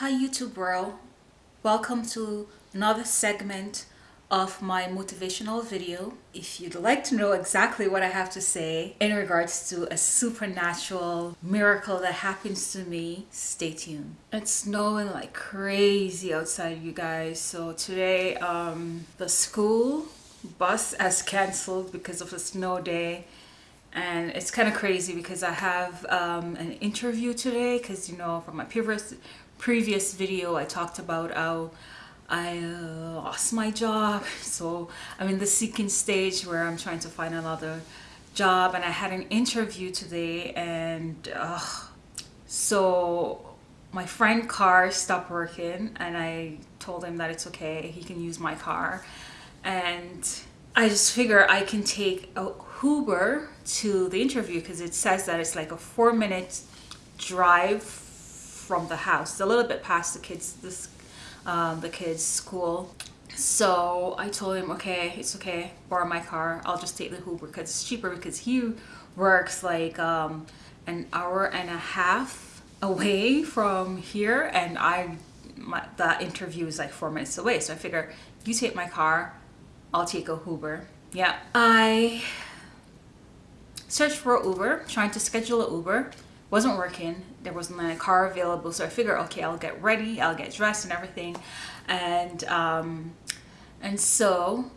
Hi YouTube world, welcome to another segment of my motivational video. If you'd like to know exactly what I have to say in regards to a supernatural miracle that happens to me, stay tuned. It's snowing like crazy outside you guys. So today um, the school bus has cancelled because of the snow day and it's kind of crazy because I have um, an interview today because you know from my previous previous video I talked about how I uh, lost my job. So I'm in the seeking stage where I'm trying to find another job and I had an interview today and uh, so my friend car stopped working and I told him that it's okay he can use my car. And I just figure I can take a Uber to the interview because it says that it's like a four minute drive from the house. It's a little bit past the kids this um, the kids school. So I told him okay it's okay borrow my car. I'll just take the Uber because it's cheaper because he works like um, an hour and a half away from here and I my, that interview is like four minutes away. So I figure you take my car I'll take a Uber. Yeah I searched for Uber trying to schedule an Uber. Wasn't working. There wasn't a car available so I figured okay I'll get ready I'll get dressed and everything. And um, and so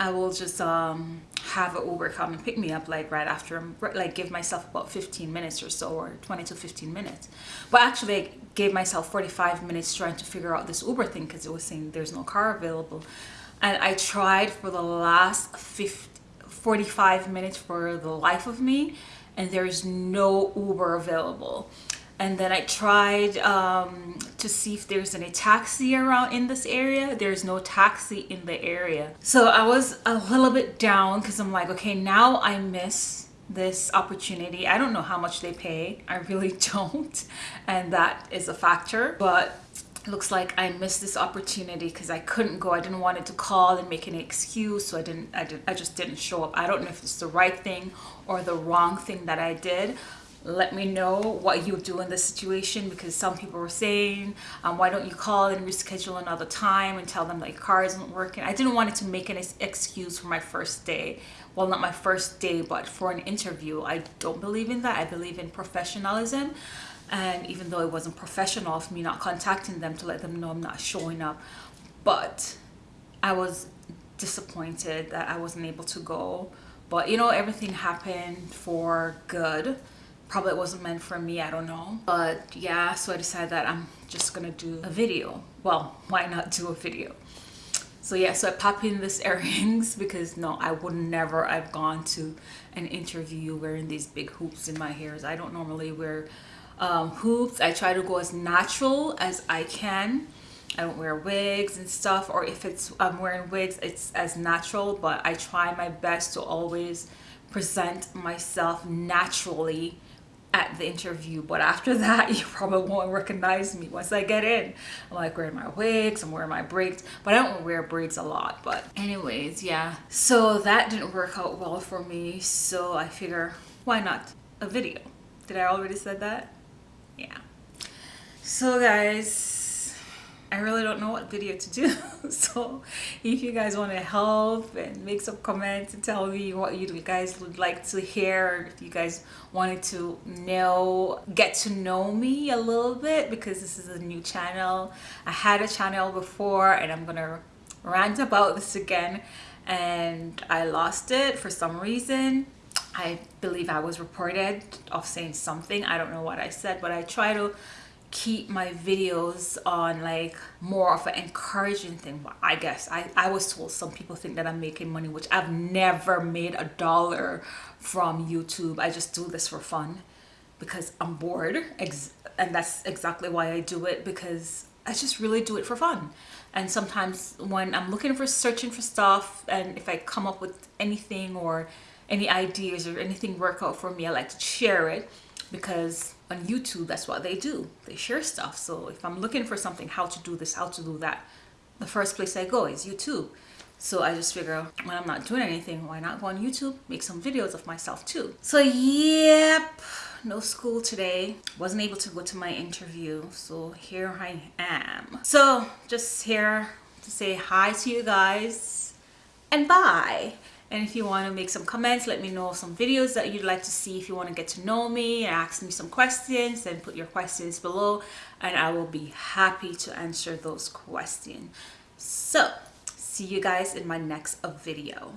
I will just um, have an Uber come and pick me up like right after I like give myself about 15 minutes or so or 20 to 15 minutes. But actually I gave myself 45 minutes trying to figure out this Uber thing because it was saying there's no car available and I tried for the last 50, 45 minutes for the life of me and there's no Uber available. And then I tried um, to see if there's any taxi around in this area. There's no taxi in the area. So I was a little bit down because I'm like okay now I miss this opportunity. I don't know how much they pay. I really don't. And that is a factor. But looks like I missed this opportunity because I couldn't go. I didn't want it to call and make any excuse, so I didn't. I did. I just didn't show up. I don't know if it's the right thing or the wrong thing that I did. Let me know what you do in this situation because some people were saying, um, why don't you call and reschedule another time and tell them that your car isn't working. I didn't want it to make an excuse for my first day. Well, not my first day, but for an interview. I don't believe in that. I believe in professionalism and even though it wasn't professional of me not contacting them to let them know I'm not showing up but I was disappointed that I wasn't able to go but you know everything happened for good probably wasn't meant for me I don't know. But yeah so I decided that I'm just gonna do a video. Well why not do a video? So yeah so I pop in this earrings because no I would never I've gone to an interview wearing these big hoops in my hairs. I don't normally wear um, hoops. I try to go as natural as I can. I don't wear wigs and stuff or if it's I'm wearing wigs it's as natural but I try my best to always present myself naturally at the interview but after that you probably won't recognize me once I get in. I'm like wearing my wigs I'm wearing my braids but I don't wear braids a lot but anyways yeah. So that didn't work out well for me so I figure why not a video? Did I already said that? Yeah. So guys I really don't know what video to do. So if you guys want to help and make some comments and tell me what you guys would like to hear if you guys wanted to know get to know me a little bit because this is a new channel. I had a channel before and I'm gonna rant about this again and I lost it for some reason. I believe I was reported of saying something. I don't know what I said, but I try to keep my videos on like more of an encouraging thing but i guess i i was told some people think that i'm making money which i've never made a dollar from youtube. I just do this for fun because i'm bored and that's exactly why i do it because i just really do it for fun. And sometimes when i'm looking for searching for stuff and if i come up with anything or any ideas or anything work out for me I like to share it because on YouTube that's what they do they share stuff so if I'm looking for something how to do this how to do that the first place I go is YouTube So I just figure when I'm not doing anything, why not go on YouTube, make some videos of myself too. So yep, no school today. Wasn't able to go to my interview. So here I am. So just here to say hi to you guys and bye. And if you want to make some comments, let me know some videos that you'd like to see. If you want to get to know me and ask me some questions, then put your questions below and I will be happy to answer those questions. So see you guys in my next video.